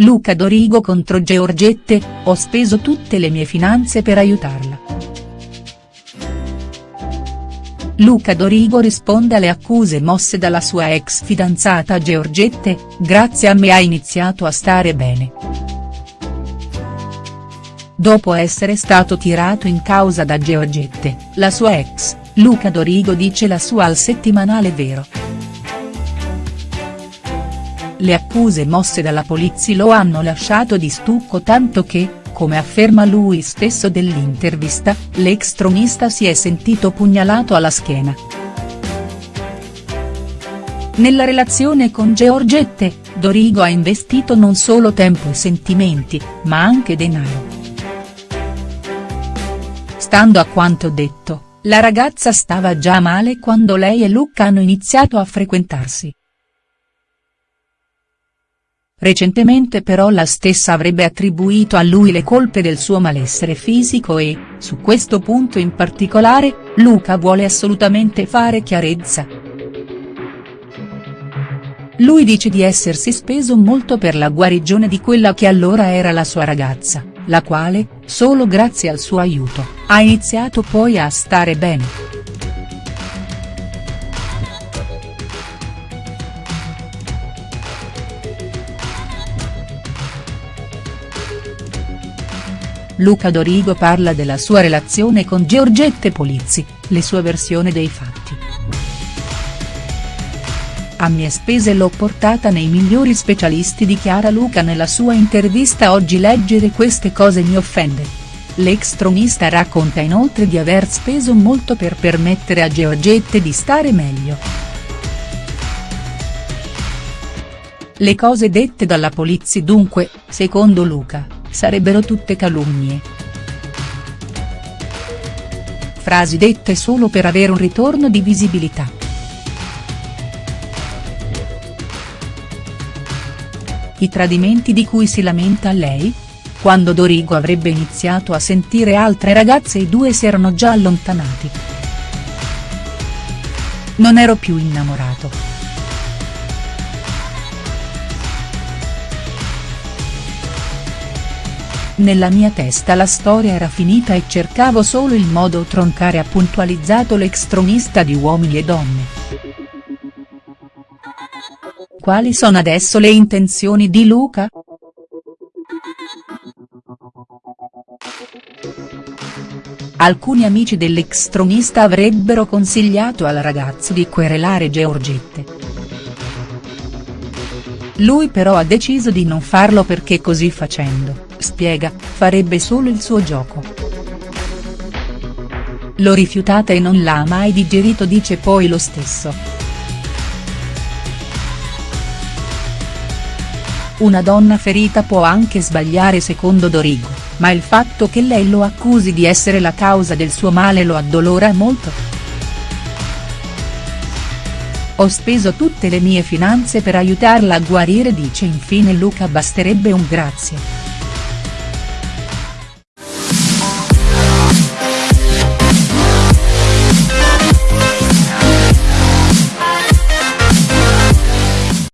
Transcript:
Luca Dorigo contro Georgette, ho speso tutte le mie finanze per aiutarla. Luca Dorigo risponde alle accuse mosse dalla sua ex fidanzata Georgette, grazie a me ha iniziato a stare bene. Dopo essere stato tirato in causa da Georgette, la sua ex, Luca Dorigo dice la sua al settimanale Vero. Le accuse mosse dalla polizia lo hanno lasciato di stucco tanto che, come afferma lui stesso dell'intervista, l'ex tronista si è sentito pugnalato alla schiena. Nella relazione con Georgette, Dorigo ha investito non solo tempo e sentimenti, ma anche denaro. Stando a quanto detto, la ragazza stava già male quando lei e Luca hanno iniziato a frequentarsi. Recentemente però la stessa avrebbe attribuito a lui le colpe del suo malessere fisico e, su questo punto in particolare, Luca vuole assolutamente fare chiarezza. Lui dice di essersi speso molto per la guarigione di quella che allora era la sua ragazza, la quale, solo grazie al suo aiuto, ha iniziato poi a stare bene. Luca Dorigo parla della sua relazione con Giorgette Polizzi, le sue versioni dei fatti. A mie spese l'ho portata nei migliori specialisti dichiara Luca nella sua intervista oggi leggere queste cose mi offende. L'ex tronista racconta inoltre di aver speso molto per permettere a Giorgette di stare meglio. Le cose dette dalla polizia dunque, secondo Luca, sarebbero tutte calunnie. Frasi dette solo per avere un ritorno di visibilità. I tradimenti di cui si lamenta lei? Quando Dorigo avrebbe iniziato a sentire altre ragazze i due si erano già allontanati. Non ero più innamorato. Nella mia testa la storia era finita e cercavo solo il modo troncare ha puntualizzato l'ex tronista di Uomini e Donne. Quali sono adesso le intenzioni di Luca?. Alcuni amici dell'ex tronista avrebbero consigliato al ragazzo di querelare Georgette. Lui però ha deciso di non farlo perché così facendo spiega, farebbe solo il suo gioco. L'ho rifiutata e non l'ha mai digerito dice poi lo stesso. Una donna ferita può anche sbagliare secondo Dorigo, ma il fatto che lei lo accusi di essere la causa del suo male lo addolora molto. Ho speso tutte le mie finanze per aiutarla a guarire dice infine Luca basterebbe un grazie.